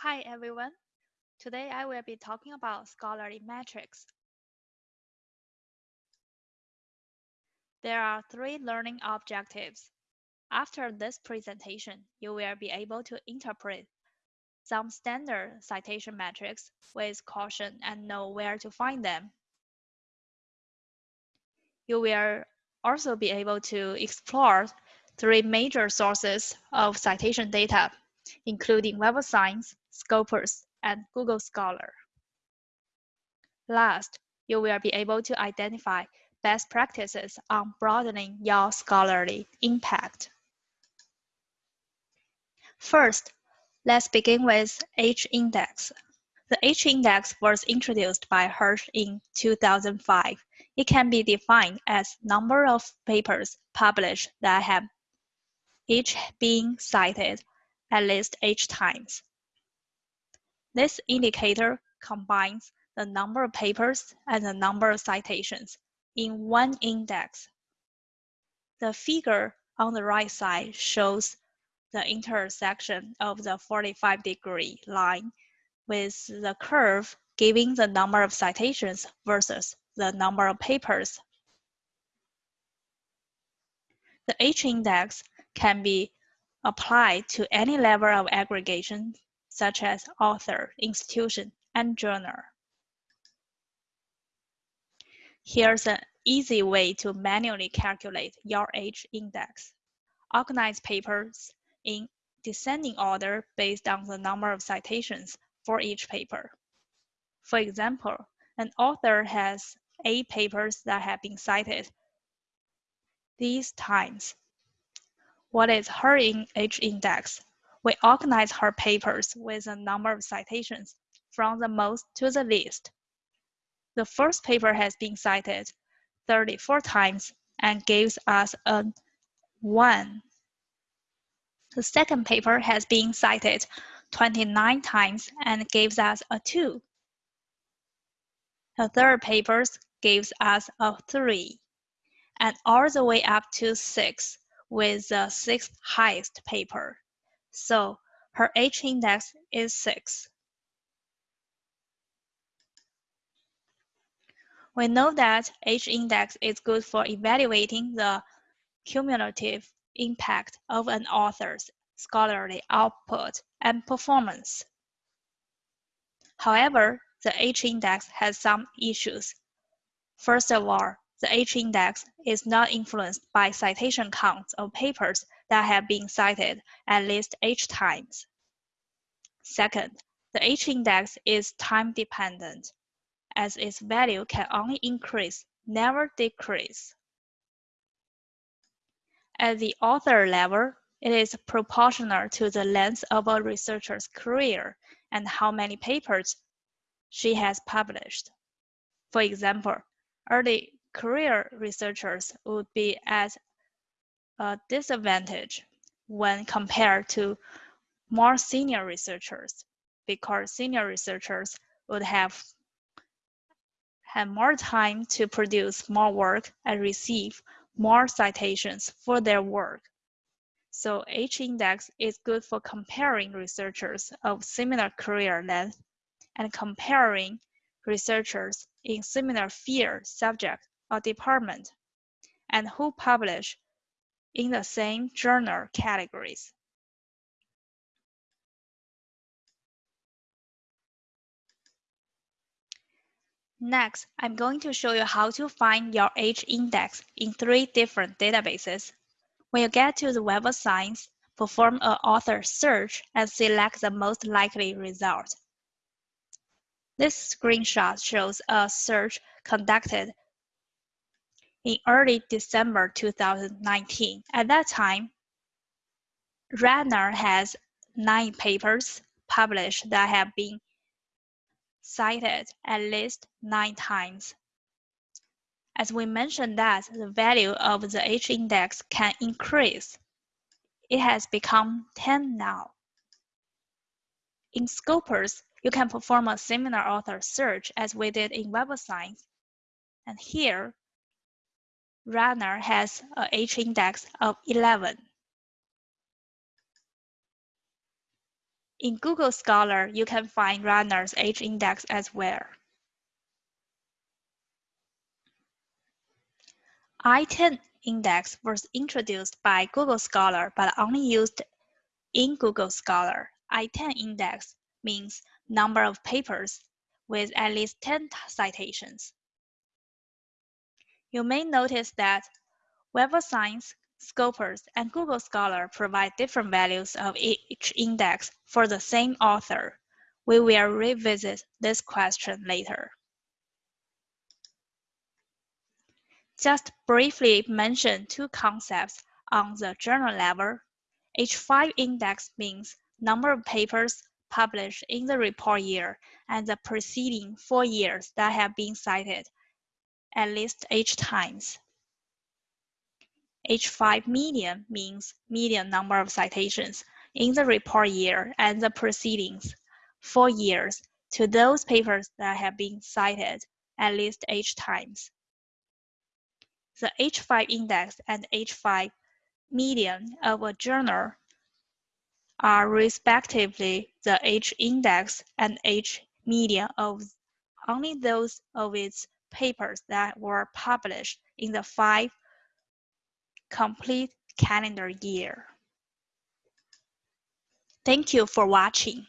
Hi everyone. Today I will be talking about scholarly metrics. There are three learning objectives. After this presentation, you will be able to interpret some standard citation metrics with caution and know where to find them. You will also be able to explore three major sources of citation data, including Web of Science, Scopus, and Google Scholar. Last, you will be able to identify best practices on broadening your scholarly impact. First, let's begin with H-index. The H-index was introduced by Hirsch in 2005. It can be defined as number of papers published that have each been cited at least H times. This indicator combines the number of papers and the number of citations in one index. The figure on the right side shows the intersection of the 45 degree line with the curve giving the number of citations versus the number of papers. The H-index can be applied to any level of aggregation such as author, institution, and journal. Here's an easy way to manually calculate your H index. Organize papers in descending order based on the number of citations for each paper. For example, an author has eight papers that have been cited these times. What is her H index? We organize her papers with a number of citations from the most to the least. The first paper has been cited 34 times and gives us a 1. The second paper has been cited 29 times and gives us a 2. The third paper gives us a 3, and all the way up to 6 with the sixth highest paper so her H-index is 6. We know that H-index is good for evaluating the cumulative impact of an author's scholarly output and performance. However, the H-index has some issues. First of all, the H-index is not influenced by citation counts of papers that have been cited at least H times. Second, the H-index is time-dependent, as its value can only increase, never decrease. At the author level, it is proportional to the length of a researcher's career and how many papers she has published. For example, early career researchers would be at a disadvantage when compared to more senior researchers because senior researchers would have had more time to produce more work and receive more citations for their work. So H-index is good for comparing researchers of similar career length and comparing researchers in similar field, subject, or department, and who publish in the same journal categories. Next, I'm going to show you how to find your H-index in three different databases. When you get to the Web of Science, perform an author search and select the most likely result. This screenshot shows a search conducted in early December 2019. At that time, Radner has nine papers published that have been cited at least nine times. As we mentioned that the value of the H-index can increase. It has become 10 now. In Scopus, you can perform a similar author search as we did in Web of Science. And here, Radner has a H-index of 11. In Google Scholar, you can find Radner's H index as well. I-10 index was introduced by Google Scholar but only used in Google Scholar. I-10 index means number of papers with at least 10 citations. You may notice that Web of Science, Scopus, and Google Scholar provide different values of each index for the same author. We will revisit this question later. Just briefly mention two concepts on the journal level. H5 index means number of papers published in the report year and the preceding four years that have been cited at least eight times. H5 median means median number of citations in the report year and the proceedings four years to those papers that have been cited at least eight times. The H5 index and H5 median of a journal are respectively the H index and H median of only those of its papers that were published in the five complete calendar year. Thank you for watching.